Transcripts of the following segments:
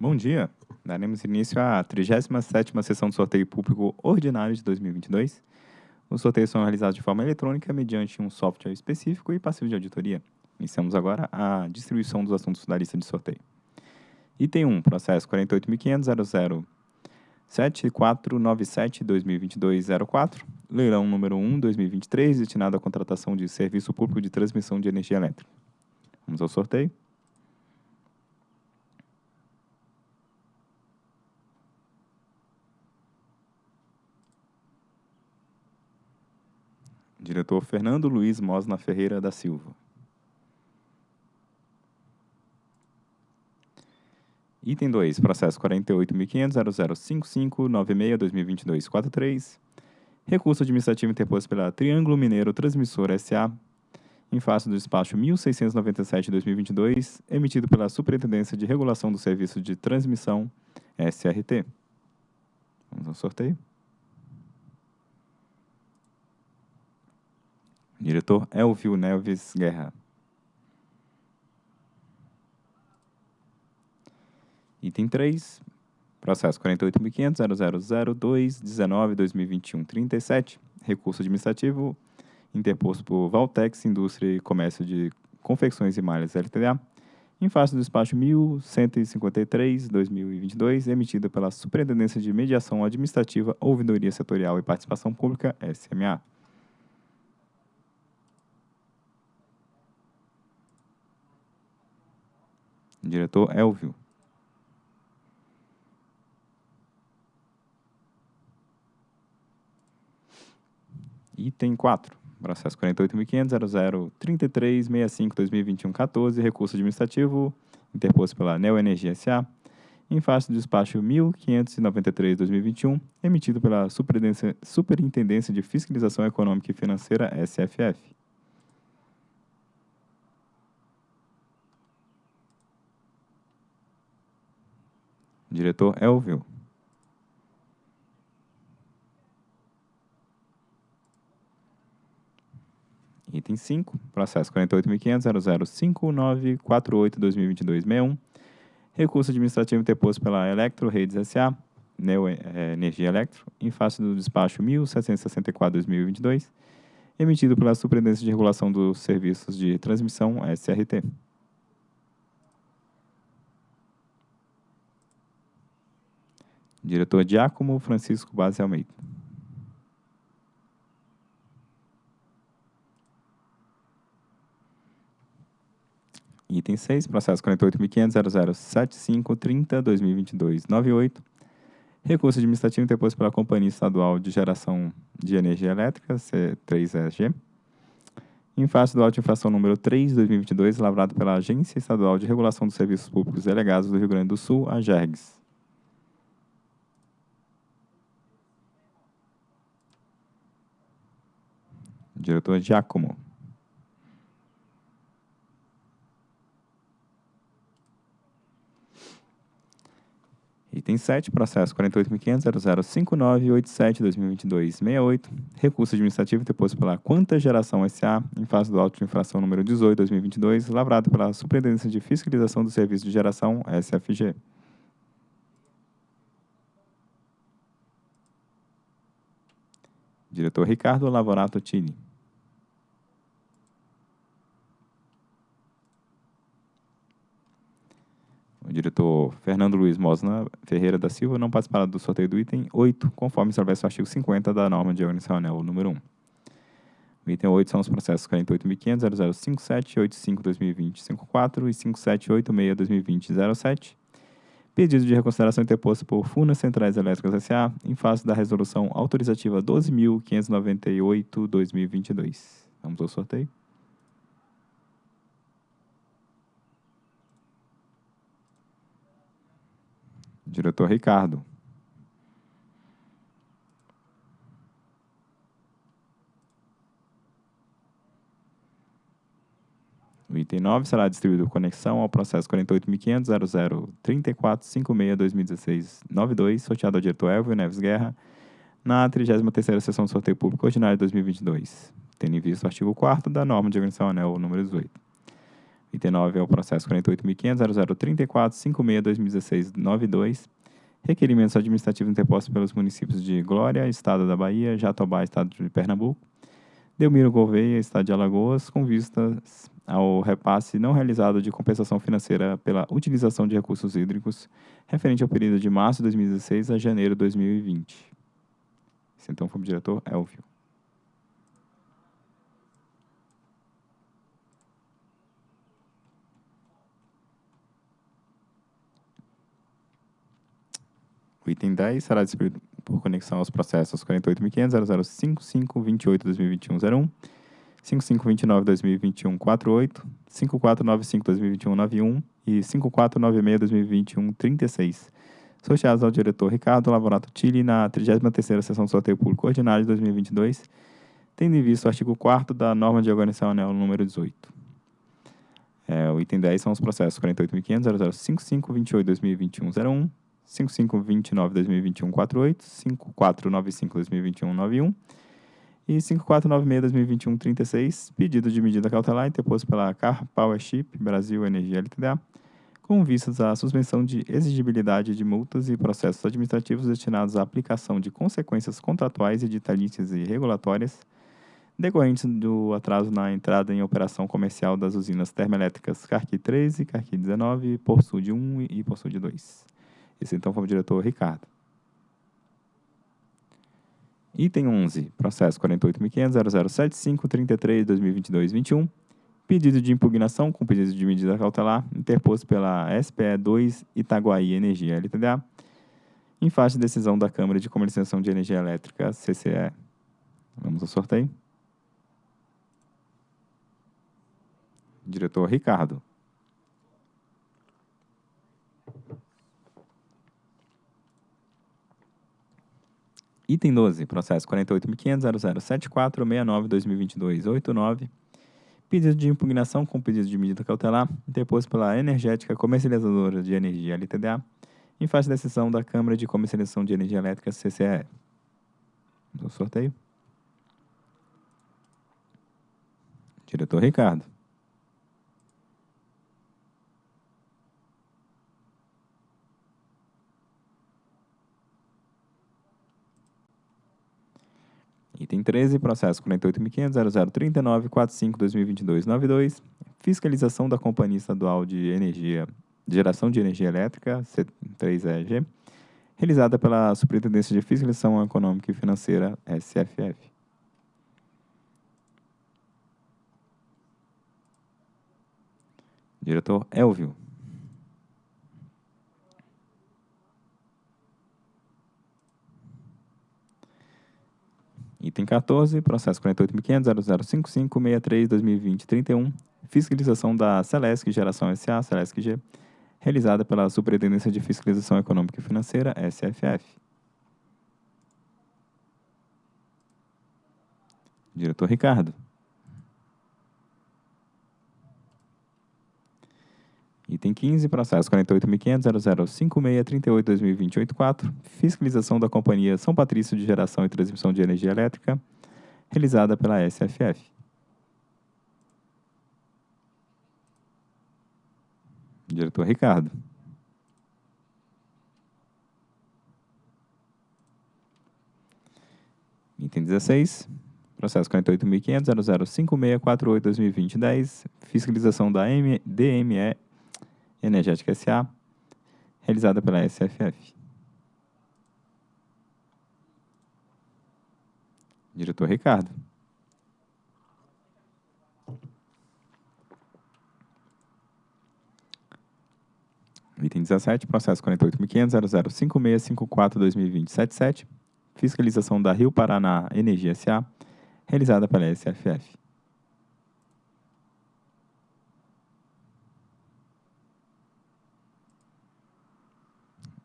Bom dia. Daremos início à 37ª sessão do sorteio público ordinário de 2022. Os sorteios são realizados de forma eletrônica mediante um software específico e passivo de auditoria. Iniciamos agora a distribuição dos assuntos da lista de sorteio. Item 1, processo 48.500.007497-2022-04, leilão número 1, 2023, destinado à contratação de serviço público de transmissão de energia elétrica. Vamos ao sorteio. Diretor Fernando Luiz Mosna Ferreira da Silva. Item 2, processo 48.500.005596-2022-43. Recurso administrativo interposto pela Triângulo Mineiro Transmissora S.A. em face do despacho 1697-2022, emitido pela Superintendência de Regulação do Serviço de Transmissão, SRT. Vamos ao sorteio. Diretor Elvio Neves Guerra. Item 3, processo 48.500.0002.19.2021.37, recurso administrativo interposto por Valtex Indústria e Comércio de Confecções e Malhas LTDA, em face do despacho 1153-2022, emitido pela Superintendência de Mediação Administrativa, Ouvidoria Setorial e Participação Pública, SMA. Diretor Elvio. Item 4. Processo 48.500.0033.65.2021.14. Recurso administrativo interposto pela Neoenergia S.A. em face do despacho 1593-2021, emitido pela Superintendência de Fiscalização Econômica e Financeira, SFF. Diretor Elvio. Item 5, processo 48.500.005948.2022.61. Recurso administrativo interposto pela Electro Redes S.A., Neo é, Energia Electro, em face do despacho 1764-2022, emitido pela Superintendência de Regulação dos Serviços de Transmissão, SRT. Diretor Giacomo Francisco Base Almeida. Item 6, processo 48.500.007530.2022.98. Recurso administrativo interposto pela Companhia Estadual de Geração de Energia Elétrica, C3EG, em face do auto de infração número 3 de 2022, lavrado pela Agência Estadual de Regulação dos Serviços Públicos Delegados do Rio Grande do Sul, a GERGS. Diretor Giacomo. Item 7, processo 48.500.005987-2022-68, recurso administrativo deposto pela Quanta Geração S.A., em face do auto de infração número 18-2022, lavrado pela Superintendência de Fiscalização do Serviço de Geração, SFG. Diretor Ricardo Lavorato Tini. O diretor Fernando Luiz Mosna Ferreira da Silva não participará do sorteio do item 8, conforme estabelece o artigo 50 da norma de organização anel número 1. O item 8 são os processos 48.500.0057.85.2020.54 e 5786.2020.07. Pedido de reconsideração interposto por Furnas Centrais Elétricas S.A. em face da resolução autorizativa 12.598.2022. Vamos ao sorteio. Diretor Ricardo. O item 9 será distribuído conexão ao processo 48.500.003456.2016.92, sorteado ao diretor Elvio Neves Guerra, na 33ª Sessão do Sorteio Público Ordinário de 2022, tendo em vista o artigo 4 da norma de organização anel número 18. Item 9 é o processo 48.500.0034.56.2016.92. Requerimentos administrativos interpostos pelos municípios de Glória, Estado da Bahia, Jatobá, Estado de Pernambuco, Delmiro Gouveia, Estado de Alagoas, com vistas ao repasse não realizado de compensação financeira pela utilização de recursos hídricos referente ao período de março de 2016 a janeiro de 2020. Esse então foi o diretor Elvio. O item 10 será distribuído por conexão aos processos 48.500.005528.2021.01, 5529.2021.48, 5495.2021.91 e 5496.2021.36, sorteados ao diretor Ricardo Lavorato Tilly na 33ª Sessão do Sorteio Público Ordinário de 2022, tendo em vista o artigo 4 da norma de organização anel número 18. É, o item 10 são os processos 48.500.005528.2021.01, 5529-2021-48, 5495-2021-91 e 5496-2021-36, pedido de medida cautelar interposto pela Car Powership Brasil Energia LTDA, com vistas à suspensão de exigibilidade de multas e processos administrativos destinados à aplicação de consequências contratuais, editalícias e regulatórias decorrentes do atraso na entrada em operação comercial das usinas termoelétricas Carqui 13, Carqui 19, Porsud 1 e Porsud 2. Esse então foi o diretor Ricardo. Item 11, processo 48.500.0075.33.2022.21, pedido de impugnação com pedido de medida cautelar interposto pela SPE 2 Itaguaí Energia LTDA, em face de decisão da Câmara de Comercialização de Energia Elétrica, CCE. Vamos ao sorteio. Diretor Ricardo. Item 12, processo 48.500.0074.69.2022.89, pedido de impugnação com pedido de medida cautelar interposto pela Energética Comercializadora de Energia LTDA, em face da decisão da Câmara de Comercialização de Energia Elétrica CCE. Do sorteio. Diretor Ricardo. Item 13, processo 48.500.0039.45.2022.92, fiscalização da Companhia Estadual de Energia, Geração de Energia Elétrica, C3EG, realizada pela Superintendência de Fiscalização Econômica e Financeira, SFF. Diretor Elvio. Item 14, processo 48.500.0055.63.2020.31, fiscalização da Celesc Geração SA, Celesc G, realizada pela Superintendência de Fiscalização Econômica e Financeira, SFF. Diretor Ricardo. Item 15, processo 48.500.0056.38.2028.4, fiscalização da Companhia São Patrício de Geração e Transmissão de Energia Elétrica, realizada pela SFF. Diretor Ricardo. Item 16, processo 48.500.0056.48.2020.10, fiscalização da DME Energética SA, realizada pela SFF. Diretor Ricardo. Item 17, processo 48.500.0056.54.2020.77, fiscalização da Rio Paraná Energia SA, realizada pela SFF.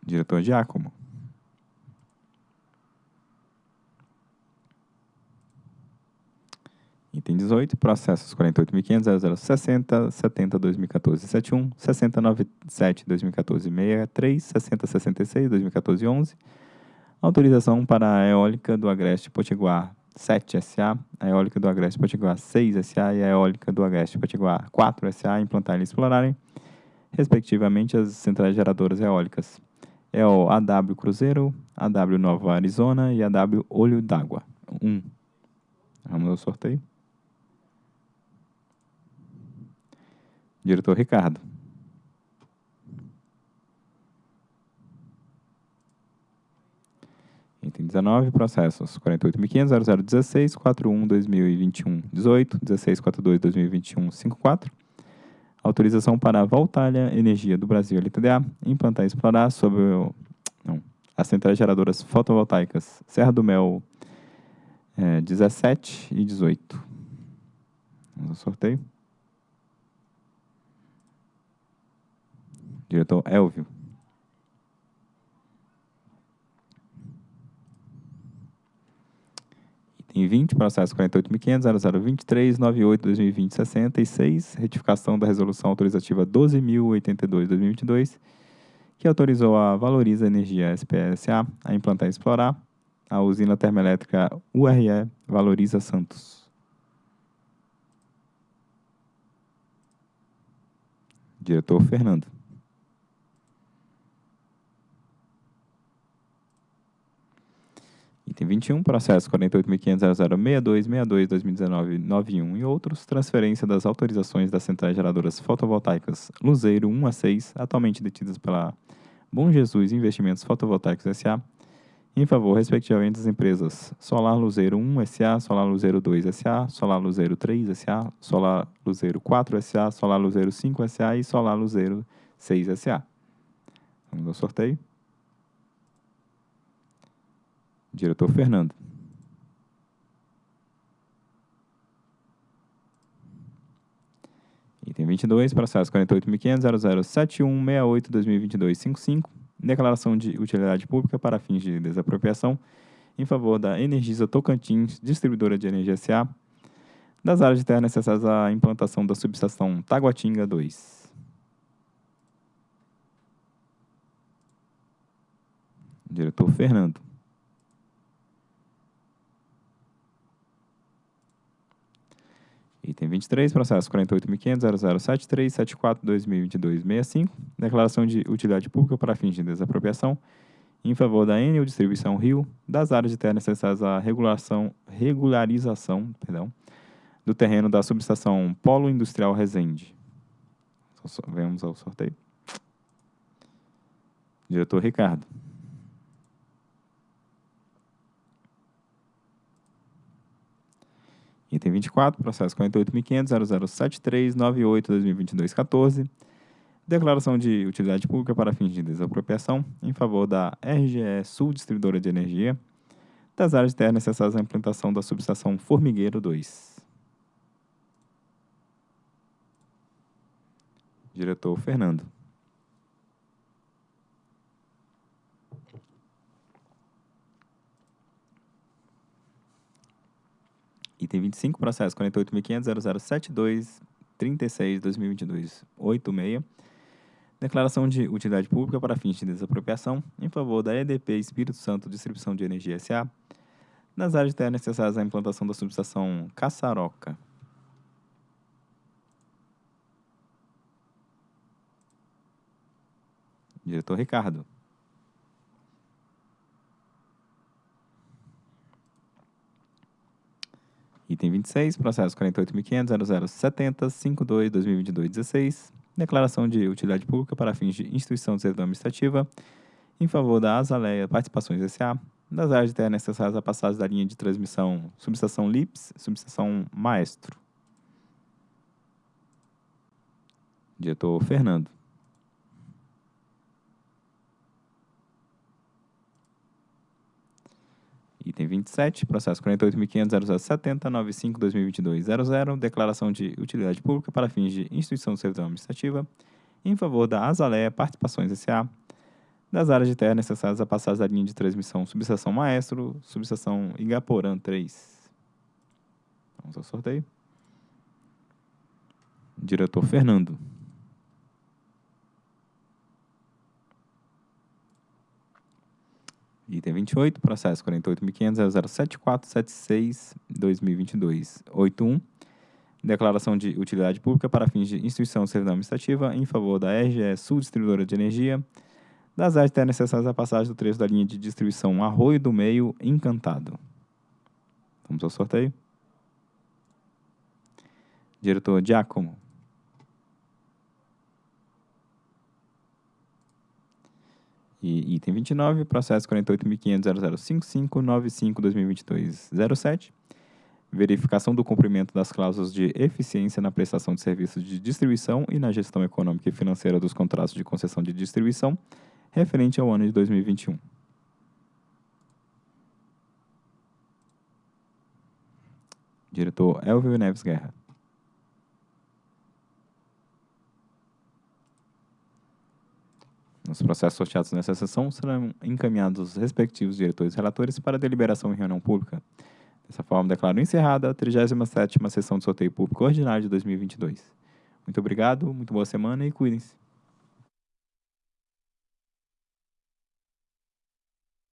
Diretor Giacomo. Item 18, processos 48.500.0060, 70, 2014, 71, 6097, 2014, 63, 6066, 2014, 11. Autorização para a eólica do Agreste Potiguar 7 SA, a eólica do Agreste Potiguar 6 SA e a eólica do Agreste Potiguar 4 SA implantarem e explorarem, respectivamente, as centrais geradoras eólicas. É o AW Cruzeiro, AW Nova Arizona e AW Olho d'Água. 1. Vamos ao sorteio. Diretor Ricardo. Item 19, processos 48.500.0016, 41.2021, 18, 1642, 2021, 54. Autorização para a Voltalha Energia do Brasil, LTDA, implantar e explorar sobre o, não, as centrais geradoras fotovoltaicas Serra do Mel é, 17 e 18. Vamos ao sorteio. Diretor Elvio. Item 20, processo 48.500.0023.98.2020.66, retificação da resolução autorizativa 12.082.2022, que autorizou a Valoriza Energia SPSA a implantar e explorar a usina termoelétrica URE Valoriza Santos. Diretor Fernando. Item 21, processo 48.500.0062.62.2019.91 e outros, transferência das autorizações das centrais geradoras fotovoltaicas Luzeiro 1 a 6, atualmente detidas pela Bom Jesus Investimentos Fotovoltaicos S.A., em favor, respectivamente, das empresas Solar Luzeiro 1 S.A., Solar Luzeiro 2 S.A., Solar Luzeiro 3 S.A., Solar Luzeiro 4 S.A., Solar Luzeiro 5 S.A. e Solar Luzeiro 6 S.A. Vamos ao sorteio. Diretor Fernando. Item 22, processo 48.500.0071.68.2022.55, declaração de utilidade pública para fins de desapropriação em favor da Energisa Tocantins, distribuidora de energia SA, das áreas de terra necessárias à implantação da subestação Taguatinga 2. Diretor Fernando. Item 23, processo 48.500.0073.74.2022.65, declaração de utilidade pública para fins de desapropriação em favor da Enel Distribuição Rio, das áreas de terra necessárias à regulação, regularização perdão, do terreno da subestação Polo Industrial Resende. Vamos ao sorteio. Diretor Ricardo. Item 24, processo 48.500.0073.98.2022.14, declaração de utilidade pública para fins de desapropriação em favor da RGE Sul Distribuidora de Energia, das áreas de terra necessárias à implantação da subestação Formigueiro 2. Diretor Fernando. Item 25, processo 48.500.0072.36.2022.86. Declaração de utilidade pública para fins de desapropriação em favor da EDP Espírito Santo Distribuição de Energia S.A. nas áreas de terra necessárias à implantação da subestação Caçaroca. Diretor Ricardo. Item 26, processo 48.500.0070.52.2022.16, declaração de utilidade pública para fins de instituição de servidão administrativa em favor da Azaleia Participações S.A., das áreas de terra necessárias à passagem da linha de transmissão subestação LIPS, subestação Maestro. Diretor Fernando. Item 27, processo 48.500.0070.95.2022.00, declaração de utilidade pública para fins de instituição de servidão administrativa em favor da Azaleia Participações S.A., das áreas de terra necessárias à passagem da linha de transmissão subestação Maestro, subestação Igaporã 3. Vamos ao sorteio. Diretor Fernando. Item 28, processo 48.500.07476-2022. 81. Declaração de utilidade pública para fins de instituição de servidão administrativa em favor da RGE Sul Distribuidora de Energia, das áreas necessárias à passagem do trecho da linha de distribuição Arroio do Meio Encantado. Vamos ao sorteio. Diretor Giacomo. E item 29, processo 48.500.005595-2022-07. Verificação do cumprimento das cláusulas de eficiência na prestação de serviços de distribuição e na gestão econômica e financeira dos contratos de concessão de distribuição referente ao ano de 2021. Diretor Elvio Neves Guerra. Os processos sorteados nessa sessão serão encaminhados aos respectivos diretores e relatores para deliberação em reunião pública. Dessa forma, declaro encerrada a 37ª sessão de sorteio público ordinário de 2022. Muito obrigado, muito boa semana e cuidem-se.